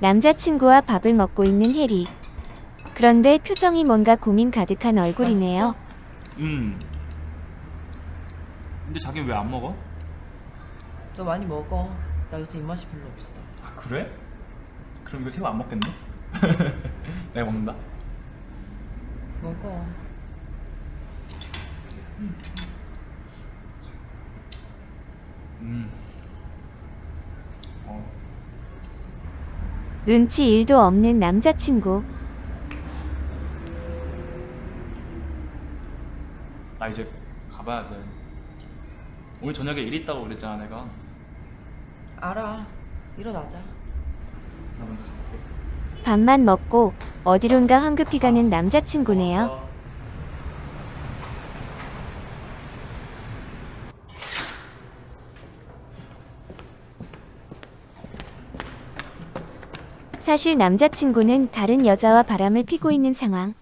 남자친구와 밥을 먹고 있는 해리. 그런데 표정이 뭔가 고민 가득한 얼굴이네요. 음. 근데 자기는 왜안 먹어? 너 많이 먹어. 나 요즘 입맛이 별로 없어. 아 그래? 그럼 이거 새우 안 먹겠네? 내가 먹는다. 먹어. 음. 어. 눈치 1도 없는 남자친구. 나 이제 가봐야 돼. 오늘 저녁에 일 있다고 그랬잖아 내가. 알아. 일어나자. 나 먼저 가볼게. 밥만 먹고 어디론가 황급히 가는 남자친구네요. 사실 남자친구는 다른 여자와 바람을 피고 있는 상황.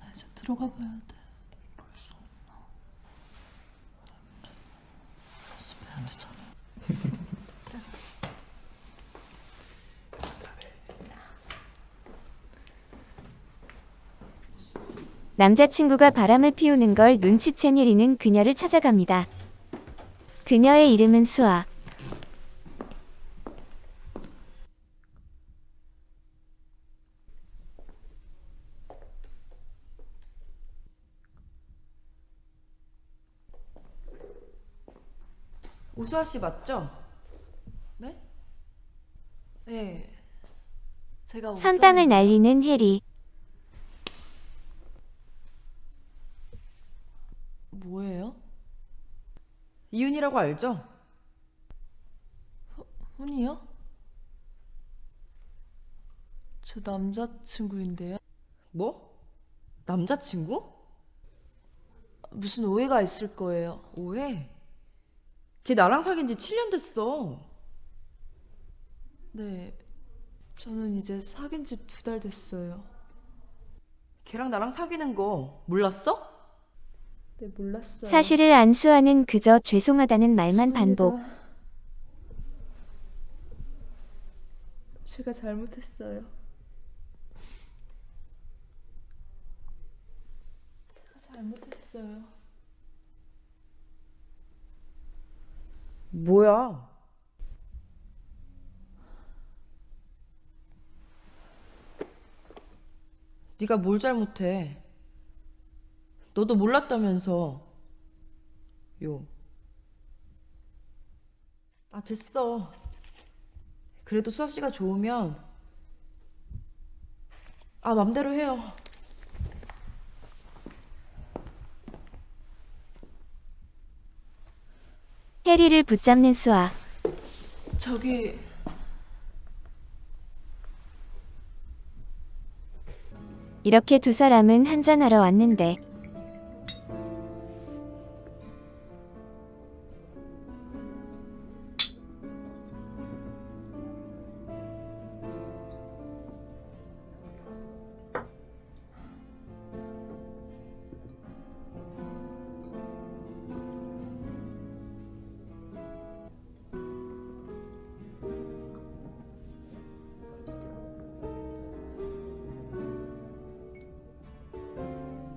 나 이제 들어가 봐야 돼. 남자친구가 바람을 피우는 걸 눈치챈 혜리는 그녀를 찾아갑니다. 그녀의 이름은 수아. 오수아 씨 맞죠? 네? 네. 제가 선빵을 오수아입니다. 날리는 혜리. 뭐예요? 이윤이라고 알죠? 훈이요? 제 남자친구인데요. 뭐? 남자친구? 무슨 오해가 있을 거예요. 오해? 걔 나랑 사귄 지 7년 됐어. 네. 저는 이제 사귄 지 두 달 됐어요. 걔랑 나랑 사귀는 거 몰랐어? 네, 몰랐어요. 사실을 안 수아는 그저 죄송하다는 말만 반복. 제가 잘못했어요. 제가 잘못했어요. 뭐야? 네가 뭘 잘못해? 너도 몰랐다면서. 요. 아, 됐어. 그래도 수아 씨가 좋으면 아, 맘대로 해요. 혜리를 붙잡는 수아. 저기 이렇게 두 사람은 한잔하러 왔는데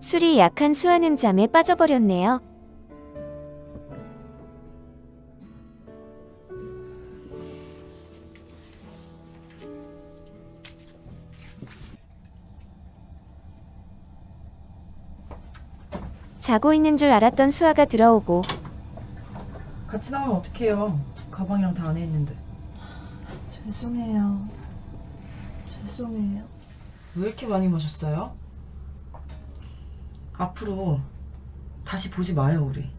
술이 약한 수아는 잠에 빠져버렸네요. 자고 있는 줄 알았던 수아가 들어오고 같이 나오면 어떡해요? 가방이랑 다 안에 있는데. 죄송해요. 죄송해요. 왜 이렇게 많이 마셨어요? 앞으로 다시 보지 마요, 우리.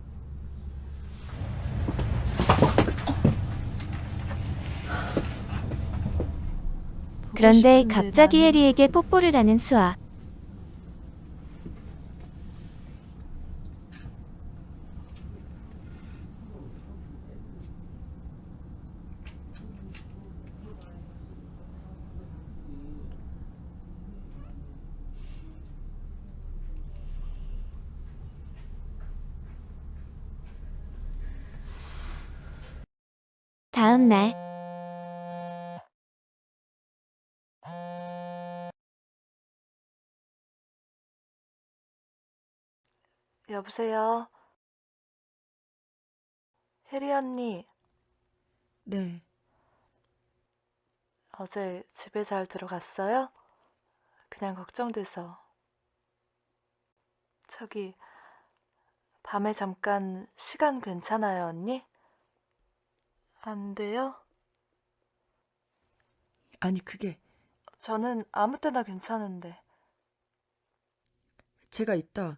그런데 갑자기 혜리에게 뽀뽀를 하는 수아. 날 여보세요? 혜리 언니, 네. 어제 집에 잘 들어갔어요? 그냥 걱정돼서. 저기, 밤에 잠깐 시간 괜찮아요, 언니? 안 돼요? 아니, 그게 저는 아무 때나 괜찮은데. 제가 이따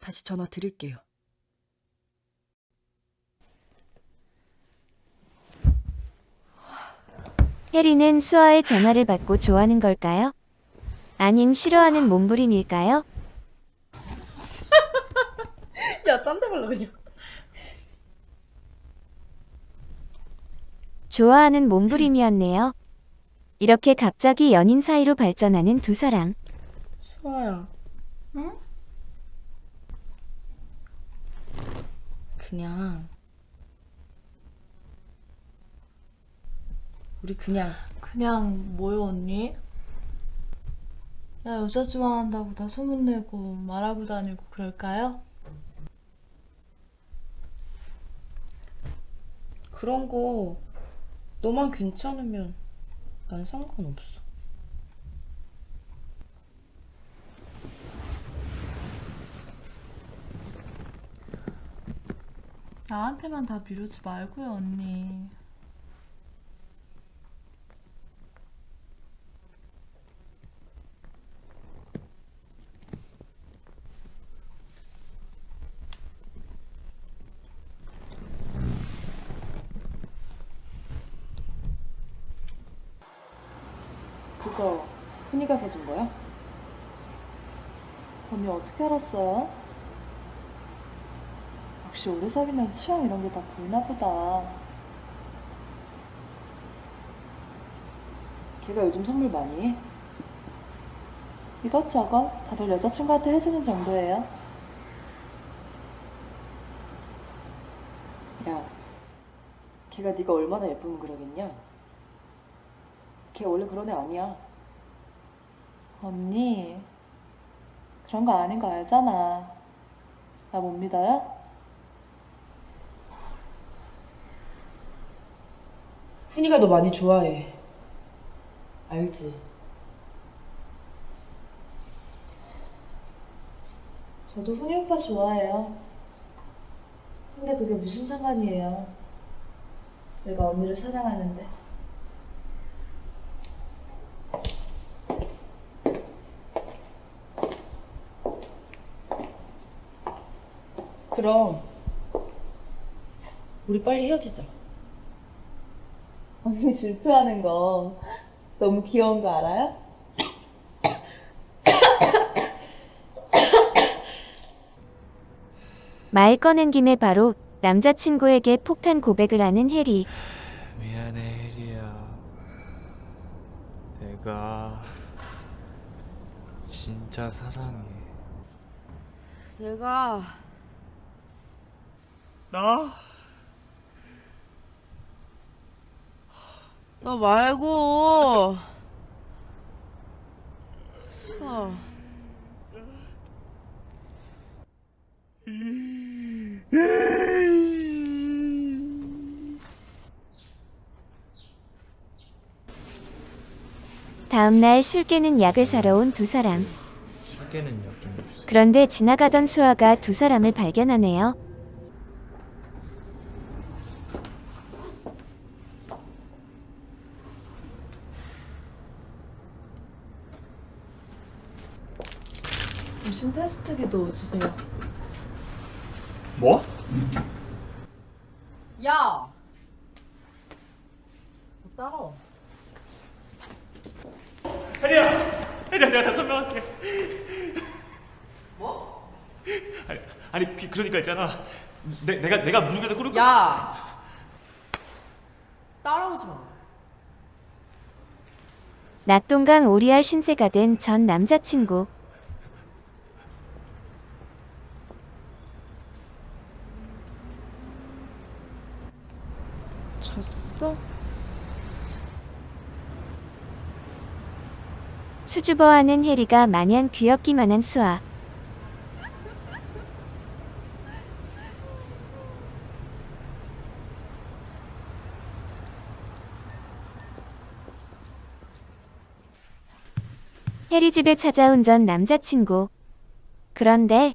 다시 전화 드릴게요. 혜리는 수아의 전화를 받고 좋아하는 걸까요? 아님 싫어하는 몸부림일까요? 야, 딴데 발라 그냥. 좋아하는 몸부림이었네요. 이렇게 갑자기 연인 사이로 발전하는 두 사람. 수아야. 응? 그냥 우리 그냥 그냥 뭐요 언니? 나 여자 좋아한다고 다 소문내고 말하고 다니고 그럴까요? 그런 거 너만 괜찮으면 난 상관없어. 나한테만 다 미루지 말고요 언니 그거 훈이가 사준 거야? 언니 어떻게 알았어요? 역시 오래 사귀면 취향 이런 게 다 보이나 보다 걔가 요즘 선물 많이 해? 이것저것 다들 여자친구한테 해주는 정도예요 야, 걔가 네가 얼마나 예쁘면 그러겠냐? 걔 원래 그런 애 아니야. 언니 그런 거 아닌 거 알잖아 나 못 믿어요? 훈이가 너 많이 좋아해. 알지? 저도 훈이 오빠 좋아해요. 근데 그게 무슨 상관이에요? 내가 언니를 사랑하는데. 그럼 우리 빨리 헤어지자. 언니 질투하는 거 너무 귀여운 거 알아요? 말 꺼낸 김에 바로 남자친구에게 폭탄 고백을 하는 혜리. 미안해 혜리야 내가 진짜 사랑해 내가 나? 너 말고 수아. 다음날 술 깨는 약을 사러 온 두 사람. 술 깨는 약좀 주세요 그런데 지나가던 수아가 두 사람을 발견하네요. 무슨 테스트기도 주세요. 뭐? 야! 너 따라와. 혜리야! 혜리야 내가 다 설명할게 뭐? 아니, 아니 그- 그러니까 있잖아 내, 내가 내가 무릎에다 꿇을 거 야! 따라오지 마. 낙동강 오리알 신세가 된 전 남자친구. 수줍어하는 해리가 마냥 귀엽기만 한 수아. 해리 집에 찾아온 전 남자친구. 그런데